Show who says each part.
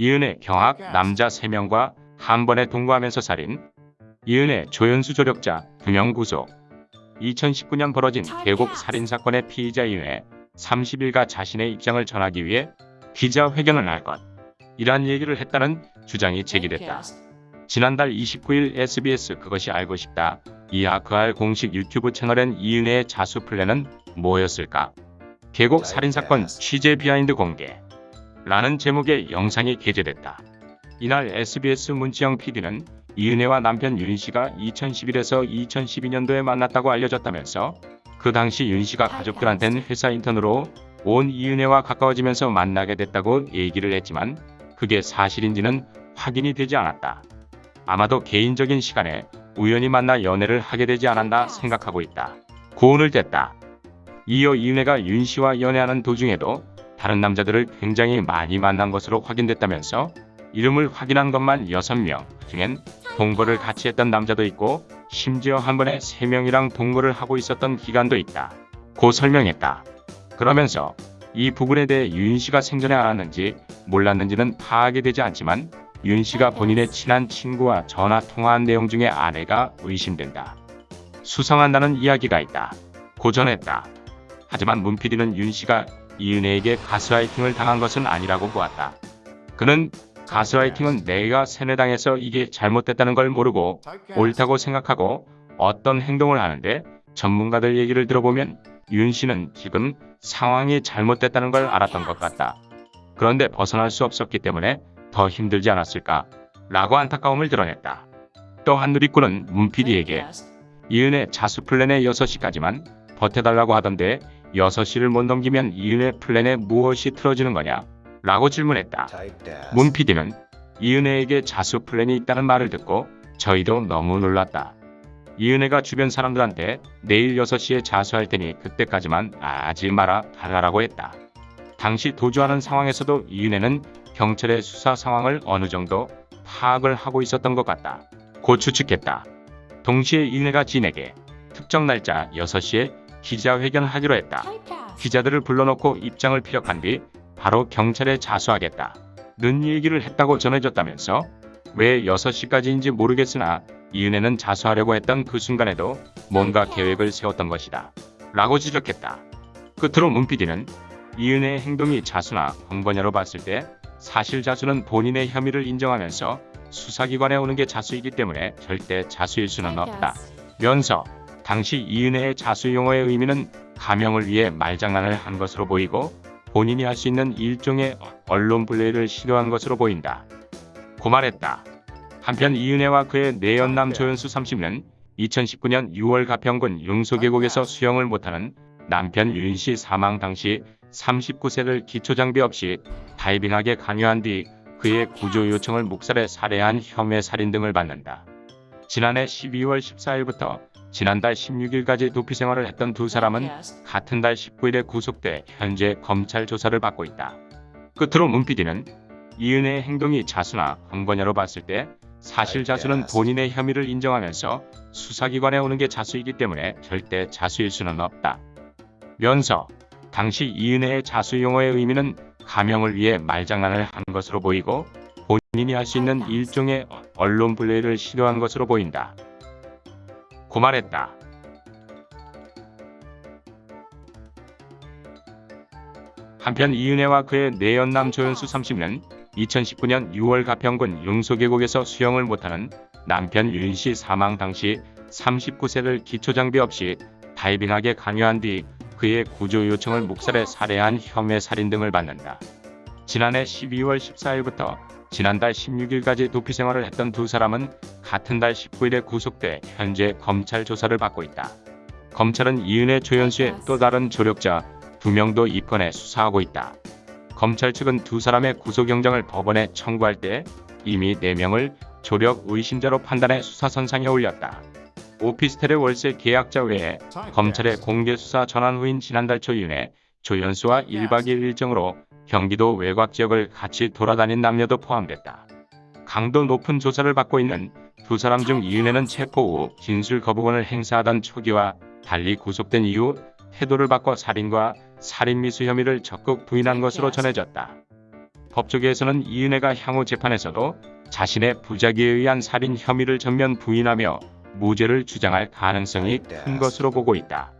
Speaker 1: 이은혜 경악 남자 3명과 한 번에 동거하면서 살인 이은혜 조연수 조력자 2명 구속 2019년 벌어진 계곡 살인사건의 피의자 이은혜 30일가 자신의 입장을 전하기 위해 기자회견을 할 것. 이란 얘기를 했다는 주장이 제기됐다. 지난달 29일 SBS 그것이 알고 싶다. 이하 그알 공식 유튜브 채널엔 이은혜의 자수 플랜은 뭐였을까? 계곡 살인사건 취재 behind 공개. 라는 제목의 영상이 게재됐다. 이날 SBS 문치영 PD는 이은해와 남편 윤 씨가 2011에서 2012년도에 만났다고 알려졌다면서 그 당시 윤 씨가 가족들한테는 회사 인턴으로 온 이은해와 가까워지면서 만나게 됐다고 얘기를 했지만 그게 사실인지는 확인이 되지 않았다. 아마도 개인적인 시간에 우연히 만나 연애를 하게 되지 않았나 생각하고 있다. 고운을 댔다. 이어 이은혜가 윤 씨와 연애하는 도중에도 다른 남자들을 굉장히 많이 만난 것으로 확인됐다면서 이름을 확인한 것만 6명 중엔 동거를 같이 했던 남자도 있고 심지어 한 번에 3명이랑 동거를 하고 있었던 기간도 있다. 고 설명했다. 그러면서 이 부분에 대해 윤 씨가 생전에 알았는지 몰랐는지는 파악이 되지 않지만 윤 씨가 본인의 친한 친구와 전화 통화한 내용 중에 아내가 의심된다. 수상한다는 이야기가 있다. 고전했다. 하지만 문 PD는 윤 씨가 이은혜에게 가스라이팅을 당한 것은 아니라고 보았다. 그는 가스라이팅은 내가 세뇌당해서 이게 잘못됐다는 걸 모르고 옳다고 생각하고 어떤 행동을 하는데 전문가들 얘기를 들어보면 윤 씨는 지금 상황이 잘못됐다는 걸 알았던 것 같다. 그런데 벗어날 수 없었기 때문에 더 힘들지 않았을까? 라고 안타까움을 드러냈다. 또한 누리꾼은 문 PD에게 이은혜 자수 플랜의 6시까지만 버텨달라고 하던데 6시를 못 넘기면 이은혜 플랜에 무엇이 틀어지는 거냐? 라고 질문했다. 문 PD는 이은혜에게 자수 플랜이 있다는 말을 듣고 저희도 너무 놀랐다. 이은혜가 주변 사람들한테 내일 6시에 자수할 테니 그때까지만 하지 마라 달라라고 했다. 당시 도주하는 상황에서도 이은혜는 경찰의 수사 상황을 어느 정도 파악을 하고 있었던 것 같다. 고 추측했다. 동시에 이은혜가 진에게 특정 날짜 6시에 기자회견을 하기로 했다. 기자들을 불러놓고 입장을 피력한 뒤 바로 경찰에 자수하겠다. 는 얘기를 했다고 전해졌다면서 왜 6시까지인지 모르겠으나 이은혜는 자수하려고 했던 그 순간에도 뭔가 계획을 세웠던 것이다. 라고 지적했다. 끝으로 문 PD는 이은혜의 행동이 자수나 번번야로 봤을 때 사실 자수는 본인의 혐의를 인정하면서 수사기관에 오는 게 자수이기 때문에 절대 자수일 수는 없다. 면서 당시 이은혜의 자수 용어의 의미는 가명을 위해 말장난을 한 것으로 보이고 본인이 할 수 있는 일종의 언론 블레이를 시도한 것으로 보인다. 고 말했다. 한편 이은혜와 그의 내연남 조연수 30는 2019년 6월 가평군 용소계곡에서 수영을 못하는 남편 윤씨 사망 당시 39세를 기초장비 없이 다이빙하게 강요한 뒤 그의 구조 요청을 묵살해 살해한 혐의 살인 등을 받는다. 지난해 12월 14일부터 지난달 16일까지 도피 생활을 했던 두 사람은 같은 달 19일에 구속돼 현재 검찰 조사를 받고 있다. 끝으로 문 PD는 이은혜의 행동이 자수나 강번야로 봤을 때 사실 자수는 본인의 혐의를 인정하면서 수사기관에 오는 게 자수이기 때문에 절대 자수일 수는 없다. 면서 당시 이은혜의 자수 용어의 의미는 가명을 위해 말장난을 한 것으로 보이고 본인이 할 수 있는 일종의 언론 블레이를 시도한 것으로 보인다. 고 말했다. 한편 이은혜와 그의 내연남 조연수 30는 2019년 6월 가평군 용소계곡에서 수영을 못하는 남편 윤씨 사망 당시 39세를 기초장비 없이 다이빙하게 강요한 뒤 그의 구조 요청을 묵살해 살해한 혐의 살인 등을 받는다. 지난해 12월 14일부터 지난달 16일까지 도피 생활을 했던 두 사람은 같은 달 19일에 구속돼 현재 검찰 조사를 받고 있다. 검찰은 이은혜 조연수의 또 다른 조력자 두 명도 입건해 수사하고 있다. 검찰 측은 두 사람의 구속영장을 법원에 청구할 때 이미 4명을 조력 의심자로 판단해 수사선상에 올렸다. 오피스텔의 월세 계약자 외에 검찰의 공개수사 전환 후인 지난달 초 이은혜, 조연수와 1박 2일 일정으로 경기도 외곽 지역을 같이 돌아다닌 남녀도 포함됐다. 강도 높은 조사를 받고 있는 두 사람 중 이은혜는 체포 후 진술 거부권을 행사하던 초기와 달리 구속된 이후 태도를 바꿔 살인과 살인미수 혐의를 적극 부인한 것으로 전해졌다. 법조계에서는 이은혜가 향후 재판에서도 자신의 부작위에 의한 살인 혐의를 전면 부인하며 무죄를 주장할 가능성이 큰 것으로 보고 있다.